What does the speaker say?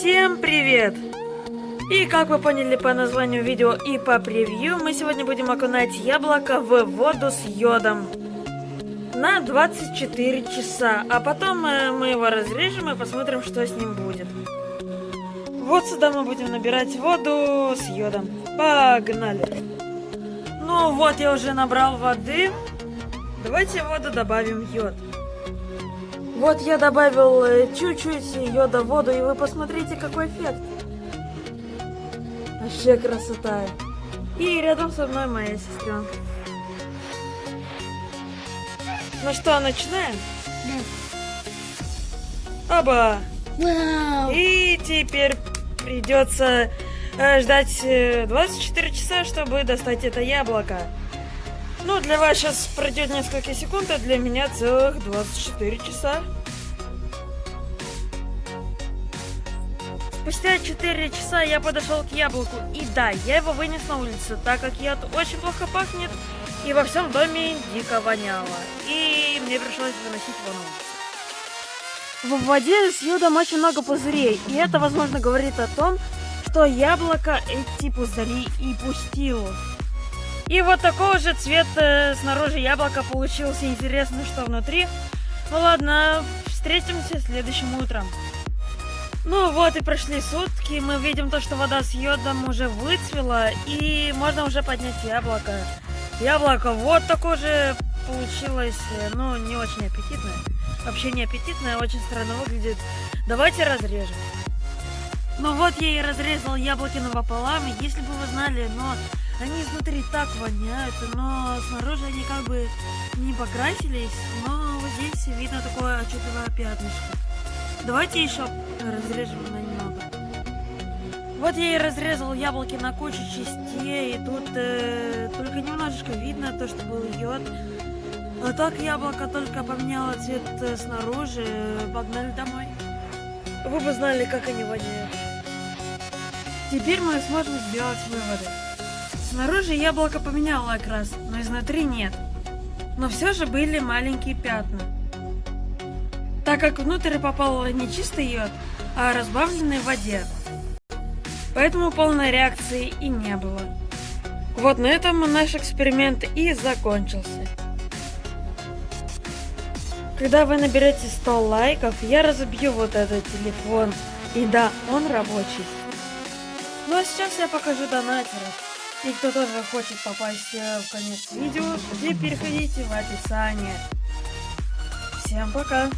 Всем привет! И как вы поняли по названию видео и по превью, мы сегодня будем окунать яблоко в воду с йодом на 24 часа, а потом э, мы его разрежем и посмотрим, что с ним будет. Вот сюда мы будем набирать воду с йодом. Погнали! Ну вот, я уже набрал воды. Давайте в воду добавим йод. Вот я добавил э, чуть-чуть йода в воду, и вы посмотрите, какой эффект. Вообще красота. И рядом со мной моя сестренка. Ну что, начинаем? Да. Оба! Вау! И теперь придется э, ждать э, 24 часа, чтобы достать это яблоко. Ну, для вас сейчас пройдет несколько секунд, а для меня целых 24 часа. Спустя 4 часа я подошел к яблоку, и да, я его вынес на улицу, так как яд очень плохо пахнет, и во всем доме дико воняло. И мне пришлось выносить его на улицу. В воде с йодом очень много пузырей, и это, возможно, говорит о том, что яблоко эти пузыри и пустило. И вот такого же цвета снаружи яблоко получился. Интересно, что внутри. Ну ладно, встретимся следующим утром. Ну вот и прошли сутки, мы видим то, что вода с йодом уже выцвела, и можно уже поднять яблоко. Яблоко вот такое же получилось, э, ну не очень аппетитное. Вообще не аппетитное, очень странно выглядит. Давайте разрежем. Ну вот я и разрезал яблоки напополам, и если бы вы знали, но они изнутри так воняют, но снаружи они как бы не покрасились, но вот здесь видно такое отчетливое пятнышко. Давайте еще разрежем на немного. Вот я и разрезал яблоки на кучу частей, и тут э, только немножечко видно то, что был йод. А так яблоко только поменяло цвет э, снаружи. Погнали домой. Вы бы знали, как они воняют. Теперь мы сможем сделать выводы. Снаружи яблоко поменяло окрас, но изнутри нет. Но все же были маленькие пятна. Так как внутрь попал не чистый йод, а разбавленный в воде. Поэтому полной реакции и не было. Вот на этом наш эксперимент и закончился. Когда вы наберете 100 лайков, я разобью вот этот телефон. И да, он рабочий. Ну а сейчас я покажу донатеров. И кто тоже хочет попасть э, в конец видео, и переходите в описание. Всем пока!